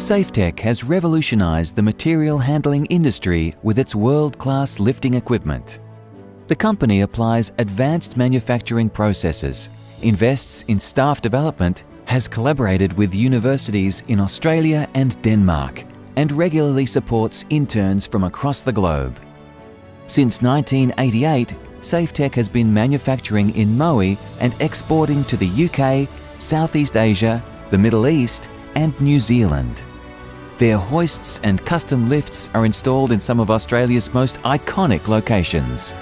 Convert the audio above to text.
SafeTech has revolutionised the material handling industry with its world-class lifting equipment. The company applies advanced manufacturing processes, invests in staff development, has collaborated with universities in Australia and Denmark, and regularly supports interns from across the globe. Since 1988, SafeTech has been manufacturing in Moe and exporting to the UK, Southeast Asia, the Middle East and New Zealand. Their hoists and custom lifts are installed in some of Australia's most iconic locations.